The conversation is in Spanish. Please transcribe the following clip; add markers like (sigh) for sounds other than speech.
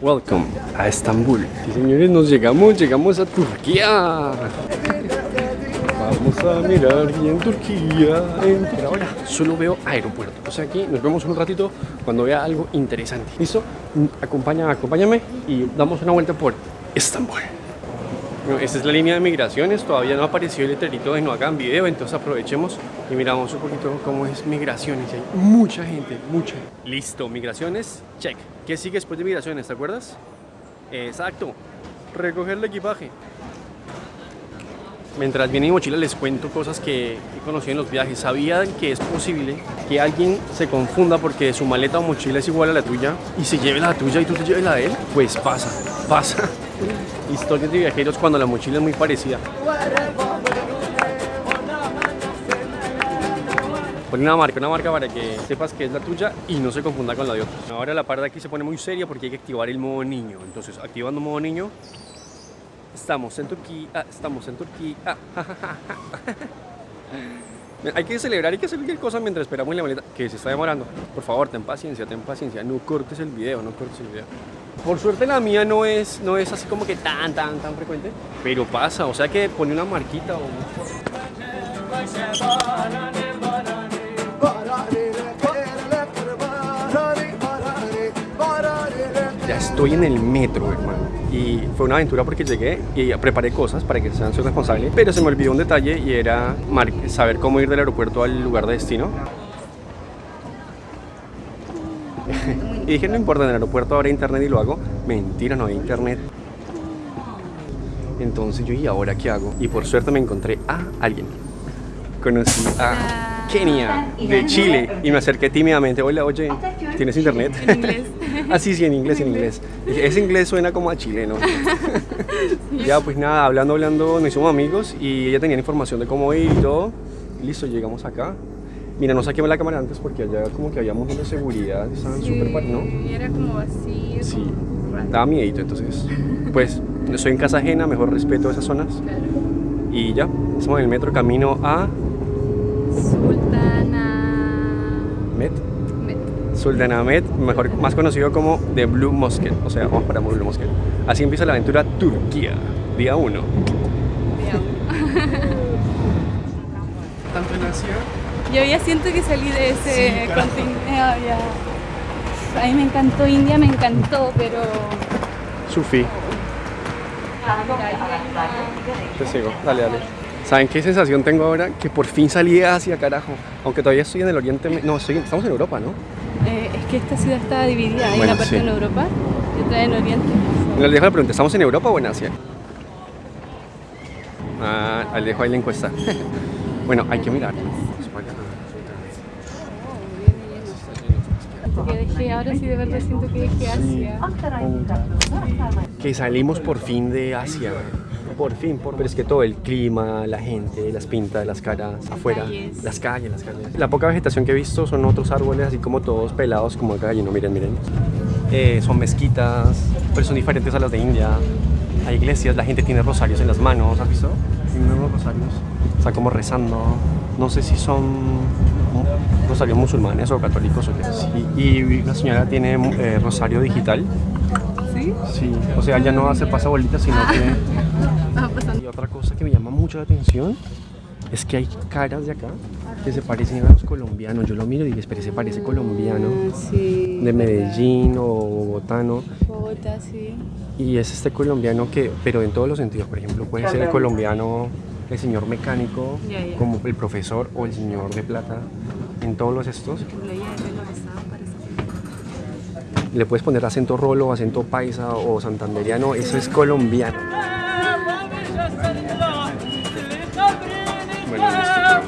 Welcome a Estambul. Sí, señores, nos llegamos, llegamos a Turquía. Vamos a mirar bien Turquía. En... Pero ahora solo veo aeropuerto. O sea que nos vemos un ratito cuando vea algo interesante. ¿Listo? Acompaña, acompáñame y damos una vuelta por Estambul. Bueno, esta es la línea de migraciones, todavía no apareció el letrerito de no hagan video, entonces aprovechemos y miramos un poquito cómo es migraciones. Hay mucha gente, mucha. Listo, migraciones, check. ¿Qué sigue después de migraciones, te acuerdas? Exacto, recoger el equipaje. Mientras viene mi mochila les cuento cosas que he conocido en los viajes. ¿Sabían que es posible que alguien se confunda porque su maleta o mochila es igual a la tuya y se lleve la tuya y tú te lleves la de él? Pues pasa, pasa. Historias de viajeros cuando la mochila es muy parecida. Pon una marca, una marca para que sepas que es la tuya y no se confunda con la de otros. Ahora la parte de aquí se pone muy seria porque hay que activar el modo niño. Entonces, activando modo niño, estamos en Turquía, estamos en Turquía. ah. Hay que celebrar, hay que hacer cualquier cosa mientras esperamos la maleta que se está demorando. Por favor, ten paciencia, ten paciencia. No cortes el video, no cortes el video. Por suerte la mía no es, no es así como que tan, tan, tan frecuente. Pero pasa, o sea que pone una marquita o... Ya estoy en el metro, hermano. Y fue una aventura porque llegué y preparé cosas para que sean su responsable. Pero se me olvidó un detalle y era saber cómo ir del aeropuerto al lugar de destino. (laughs) y dije, no importa, en el aeropuerto habrá internet y lo hago. Mentira, no hay internet. Entonces yo, ¿y ahora qué hago? Y por suerte me encontré a alguien. Conocí a Kenia, de Chile, y me acerqué tímidamente. Hola, oye, ¿tienes internet? En inglés. (laughs) ah, sí, sí, en inglés, en inglés. (laughs) Ese inglés suena como a chileno. ya, pues nada, hablando, hablando, nos hicimos amigos y ella tenía información de cómo ir y todo. Y listo, llegamos acá. Mira, no saquemos la cámara antes porque allá como que habíamos una seguridad, estaban súper sí, ¿no? Y era como vacío. Sí, como daba miedo, entonces, (laughs) pues, estoy en casa ajena, mejor respeto esas zonas. Claro. Y ya, estamos en el metro camino a... Sultana... Met. Met. Sultana mejor, más conocido como The Blue Mosque, o sea, vamos para Blue Mosque. Así empieza la aventura Turquía, día 1. Día 1. (laughs) Yo ya siento que salí de ese sí, continente. Ah, A mí me encantó India, me encantó, pero... Sufí. Te sigo, dale, dale. ¿Saben qué sensación tengo ahora? Que por fin salí hacia carajo. Aunque todavía estoy en el oriente... No, estamos en Europa, ¿no? Eh, es que esta ciudad está dividida. Hay bueno, una parte en Europa y otra en Oriente. Les dejo la pregunta, ¿estamos en Europa o en Asia? Ah, les dejo ahí la encuesta. (laughs) bueno, hay que mirar. Que dejé, ahora sí de verdad siento que dejé Asia. Que salimos por fin de Asia. Por fin, por... pero es que todo el clima, la gente, las pintas, las caras, afuera, calles. las calles, las calles. La poca vegetación que he visto son otros árboles así como todos pelados como acá, y no miren, miren. Eh, son mezquitas, pero son diferentes a las de India. Hay iglesias, la gente tiene rosarios en las manos, ¿has visto? Tienen unos rosarios. Está como rezando. No sé si son rosarios musulmanes o católicos o qué. Sí, Y la señora tiene eh, rosario digital. ¿Sí? Sí, o sea, ya no hace pasabolitas, sino que... (laughs) Ah, pasando. Y otra cosa que me llama mucho la atención es que hay caras de acá que se parecen a los colombianos. Yo lo miro y digo, espera, se parece colombiano, Ah, Sí. de Medellín o bogotano. Bogotá, sí. Y es este colombiano que, pero en todos los sentidos, por ejemplo, puede ser el colombiano, el señor mecánico, como el profesor o el señor de plata. En todos los estos le puedes poner acento rolo, acento paisa o santanderiano, eso es colombiano. Bueno, listo,